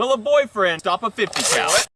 Will a boyfriend stop a 50 cal?